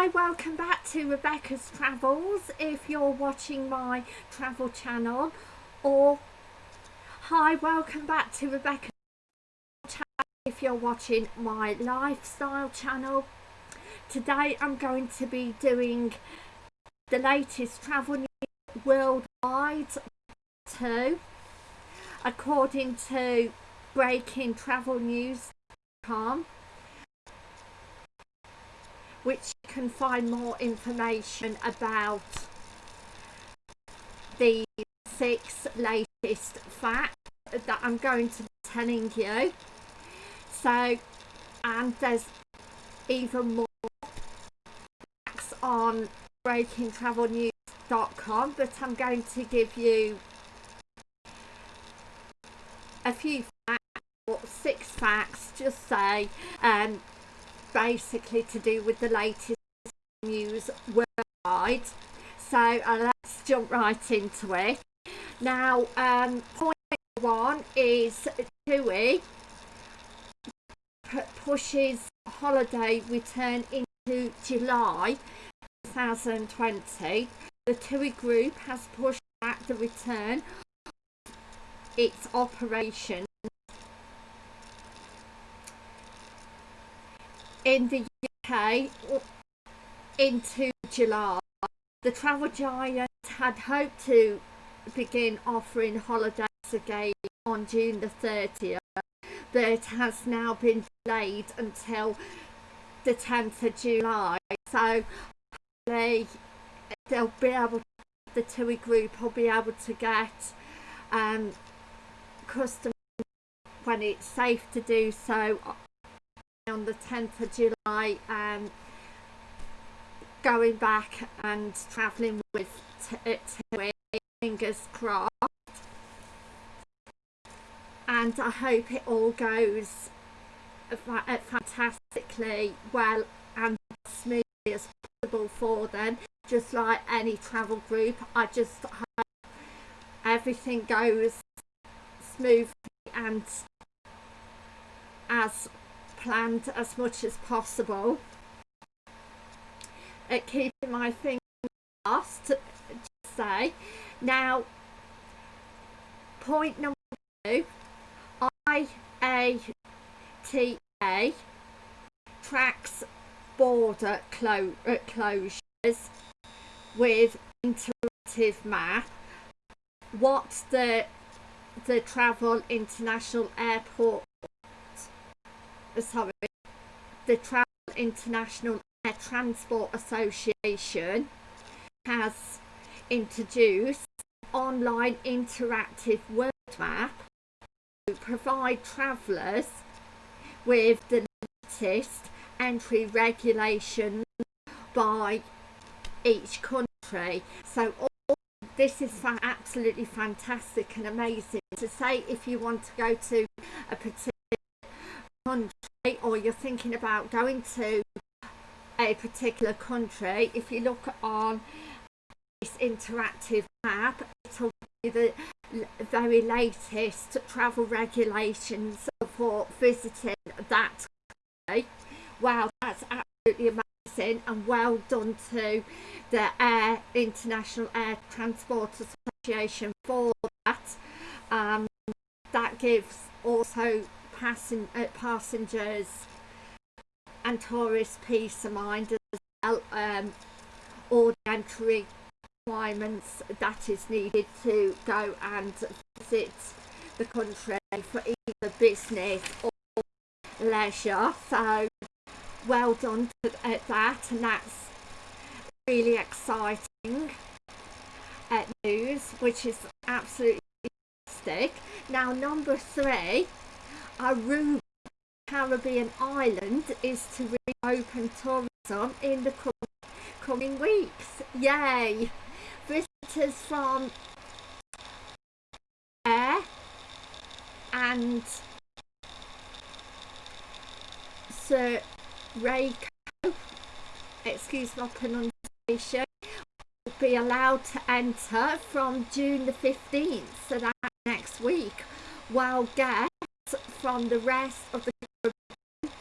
Hi, welcome back to Rebecca's Travels if you're watching my travel channel or hi welcome back to Rebecca's channel if you're watching my lifestyle channel. Today I'm going to be doing the latest travel news worldwide too according to breakingtravelnews.com which can find more information about the six latest facts that I'm going to be telling you. So, and there's even more facts on breakingtravelnews.com, but I'm going to give you a few facts, or six facts, just say, um, basically to do with the latest news worldwide. So uh, let's jump right into it. Now, um, point one is TUI pushes holiday return into July 2020. The TUI group has pushed back the return its operation in the UK into July. The travel giant had hoped to begin offering holidays again on June the 30th, but has now been delayed until the 10th of July. So they, they'll be able, the TUI group will be able to get um, customers when it's safe to do so on the 10th of July um, going back and travelling with fingers uh, crossed and I hope it all goes uh, fantastically well and smoothly as possible for them. Just like any travel group I just hope everything goes smoothly and as planned as much as possible at keeping my fingers crossed to say. Now point number two IATA tracks border clo uh, closures with interactive map what the the travel international airport sorry, the Travel International Transport Association has introduced online interactive world map to provide travellers with the latest entry regulations by each country. So all, this is absolutely fantastic and amazing to say if you want to go to a particular country or you're thinking about going to a particular country, if you look on this interactive map, it'll be the very latest travel regulations for visiting that country. Wow, that's absolutely amazing and well done to the Air International Air Transport Association for that. Um, that gives also passen uh, passengers and tourists peace of mind as um, all the entry requirements that is needed to go and visit the country for either business or leisure. So well done to, at that and that's really exciting uh, news which is absolutely fantastic. Now number three Aruba Caribbean island is to reopen tourism in the coming weeks. Yay! Visitors from Air and Sir Rayco, excuse my pronunciation, will be allowed to enter from June the 15th, so that's next week, while guests from the rest of the Caribbean,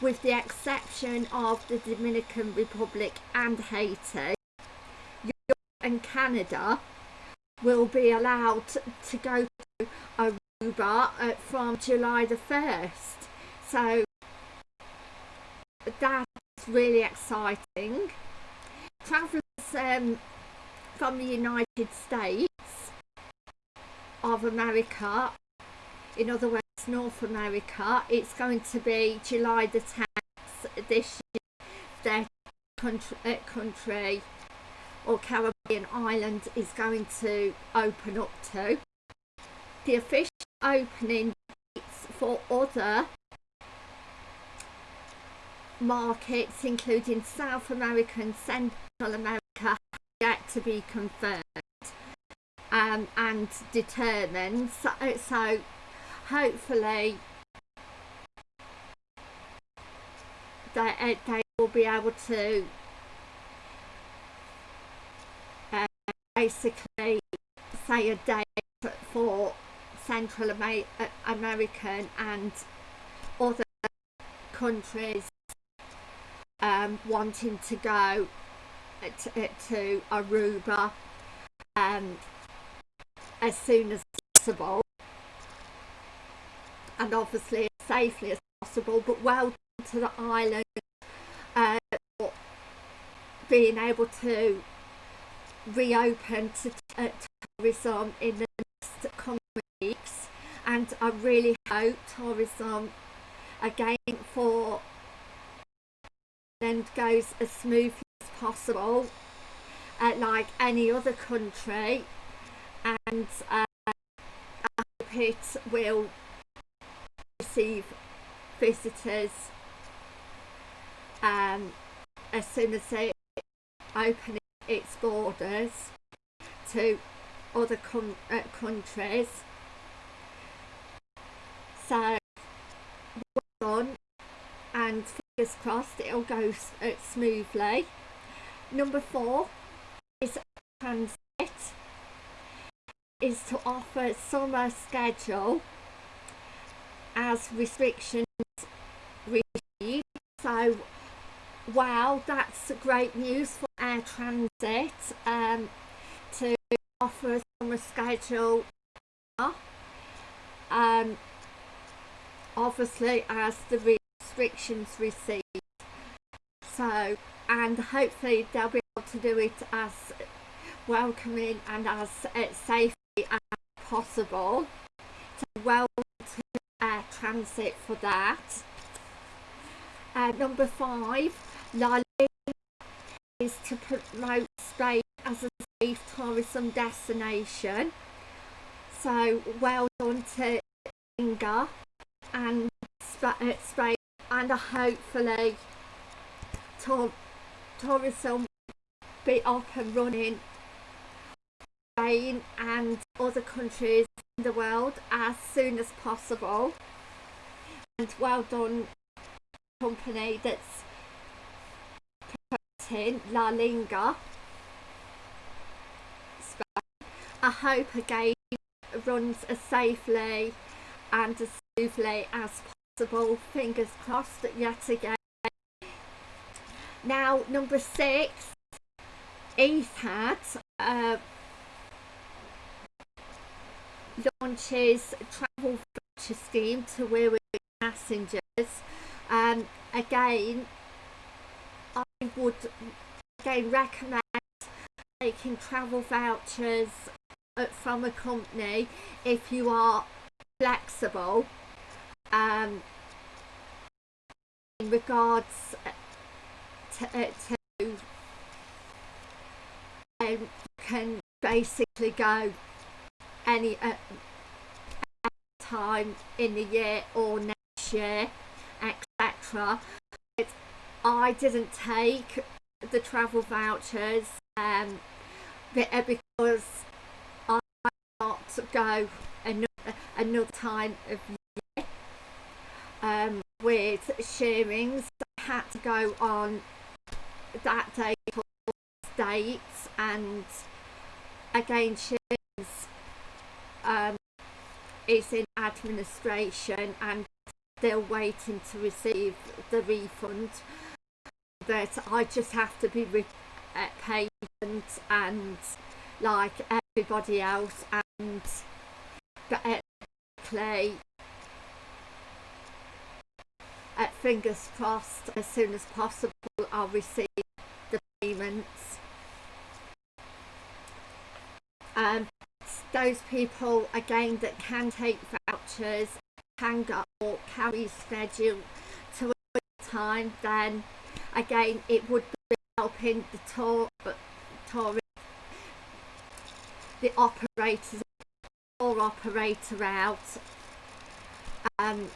with the exception of the Dominican Republic and Haiti, Europe and Canada will be allowed to go to Aruba uh, from July the 1st. So that's really exciting. Travellers um, from the United States of America, in other words North America, it's going to be July the 10th this year, their country, uh, country or Caribbean island is going to open up to. The official opening dates for other markets including South America and Central America have yet to be confirmed um, and determined so, so hopefully they, uh, they will be able to uh, basically say a date for Central Amer uh, American and other countries um, wanting to go to, to Aruba um, as soon as possible and obviously as safely as possible but well to the island uh, being able to reopen to uh, tourism in the next coming weeks. And I really hope tourism again for and goes as smoothly as possible uh, like any other country. And uh, I hope it will receive visitors um, as soon as they open its borders to other uh, countries. So well done and fingers crossed it'll go uh, smoothly. Number four is transit is to offer summer schedule as restrictions recede so wow that's great news for air transit um, to offer a summer schedule um, obviously as the restrictions recede. So and hopefully they'll be able to do it as welcoming and as uh, safely as possible so well to air transit for that. Uh, number five La is to promote Spain as a safe tourism destination. So well done to Inga and uh, Spain and hopefully tour tourism be up and running. Spain and other countries in the world as soon as possible and well done company that's promoting La Linga. I hope again runs as safely and as smoothly as possible fingers crossed yet again now number six Etihad uh, launches travel voucher scheme to with passengers. Um, again I would again recommend taking travel vouchers uh, from a company if you are flexible um, in regards to, uh, to um, can basically go any uh, time in the year or next etc I didn't take the travel vouchers um, uh, because I not go another, another time of year um, with shearings I had to go on that or dates and again shearings um, is in administration and still waiting to receive the refund. But I just have to be uh, patient and like everybody else and basically at fingers crossed as soon as possible I'll receive the payments. Um, those people again that can take vouchers can go or carry schedule to a time then again it would be helping the tour tour the operators or operator out um,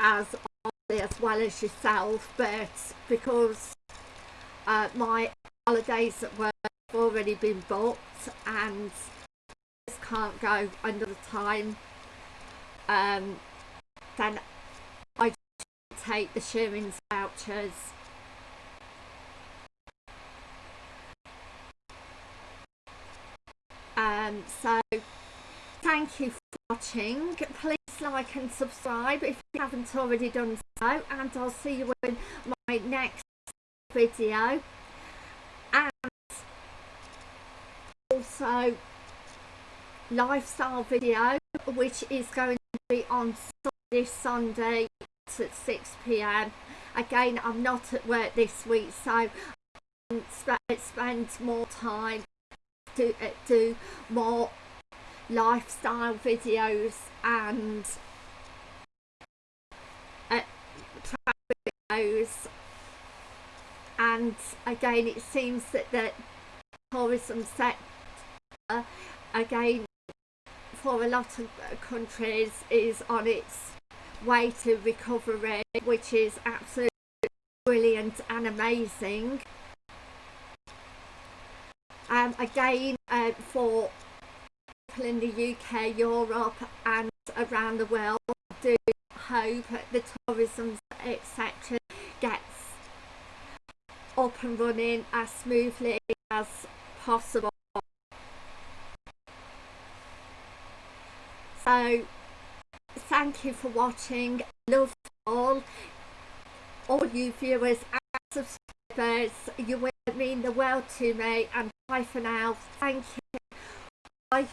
as as well as yourself but because uh, my holidays at work have already been booked and just can't go another time um, then I take the Shearings vouchers. Um, so thank you for watching. Please like and subscribe if you haven't already done so and I'll see you in my next video. And also lifestyle video which is going to be on this Sunday at 6pm again I'm not at work this week so I spend more time to uh, do more lifestyle videos and uh, videos. And again it seems that the tourism sector again for a lot of countries is on its way to recovery which is absolutely brilliant and amazing um, again uh, for people in the UK, Europe and around the world do hope that the tourism etc gets up and running as smoothly as possible. So thank you for watching. Love all all you viewers and subscribers. You will mean the world to me and bye for now. Thank you. Bye.